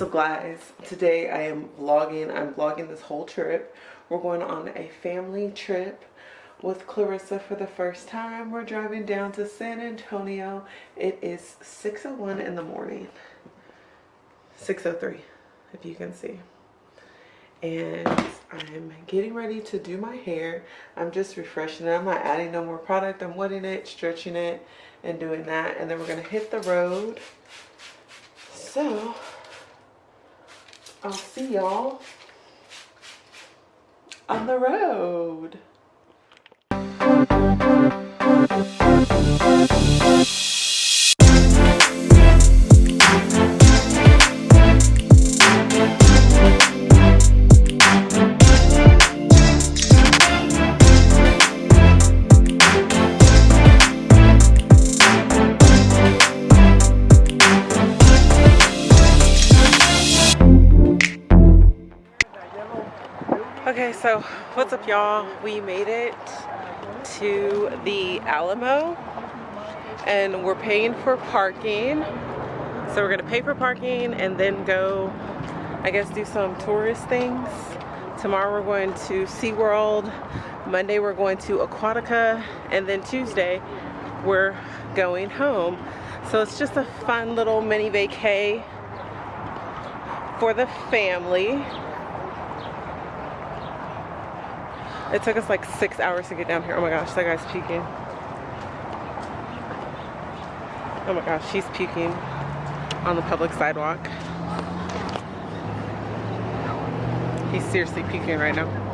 What's up guys? Today I am vlogging. I'm vlogging this whole trip. We're going on a family trip with Clarissa for the first time. We're driving down to San Antonio. It is 6.01 in the morning. 6.03 if you can see. And I'm getting ready to do my hair. I'm just refreshing it. I'm not adding no more product. I'm wetting it, stretching it, and doing that. And then we're going to hit the road. So I'll see y'all on the road. Okay, so what's up y'all? We made it to the Alamo and we're paying for parking. So we're gonna pay for parking and then go, I guess do some tourist things. Tomorrow we're going to SeaWorld. Monday we're going to Aquatica and then Tuesday we're going home. So it's just a fun little mini vacay for the family. It took us like six hours to get down here. Oh my gosh, that guy's puking. Oh my gosh, she's puking on the public sidewalk. He's seriously puking right now.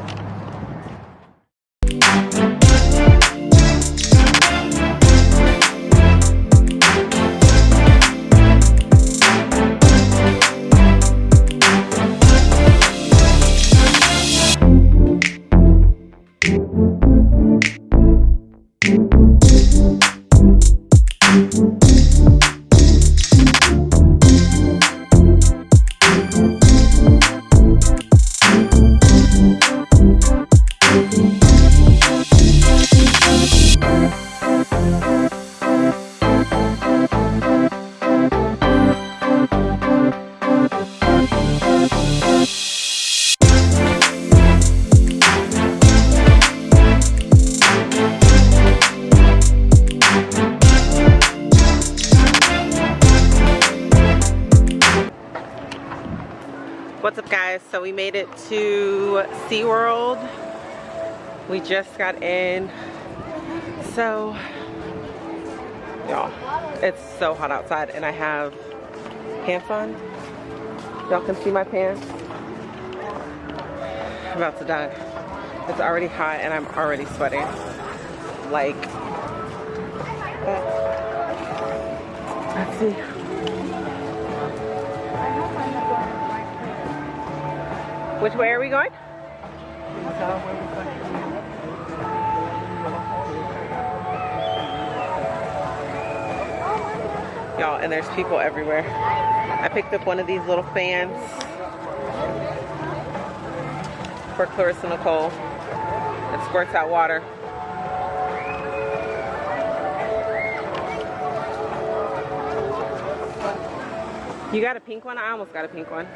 What's up guys? So we made it to SeaWorld. We just got in. So, y'all, it's so hot outside and I have pants on. Y'all can see my pants. I'm about to die. It's already hot and I'm already sweating. Like, let's see. Which way are we going? Y'all, and there's people everywhere. I picked up one of these little fans for Clarissa Nicole. It squirts out water. You got a pink one? I almost got a pink one.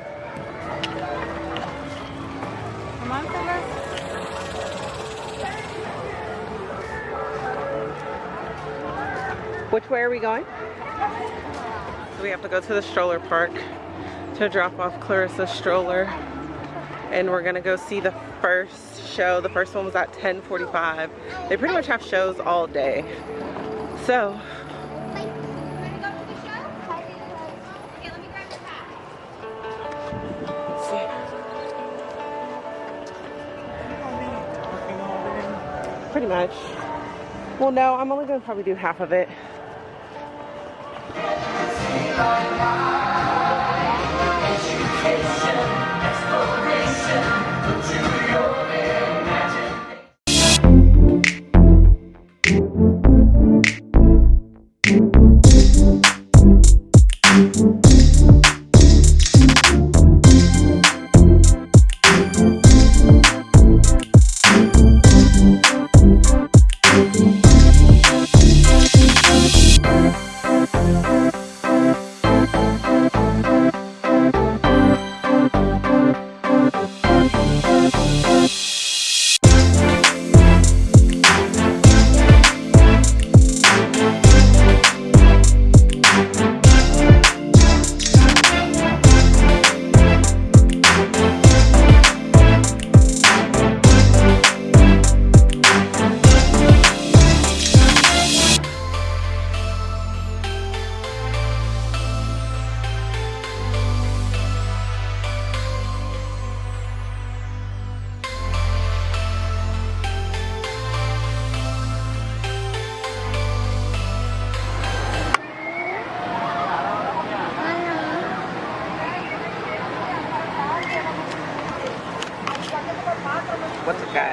Which way are we going? So we have to go to the stroller park to drop off Clarissa's stroller. And we're gonna go see the first show. The first one was at 10.45. They pretty much have shows all day. So, pretty much. Well, no, I'm only gonna probably do half of it.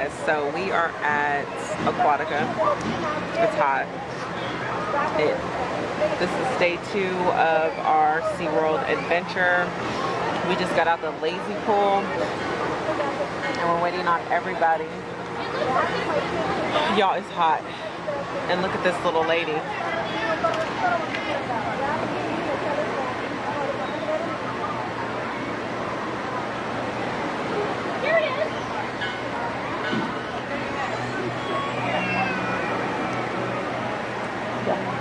guys so we are at aquatica. It's hot. It, this is day two of our SeaWorld adventure. We just got out the lazy pool and we're waiting on everybody. Y'all it's hot. And look at this little lady. Here it is. Yeah.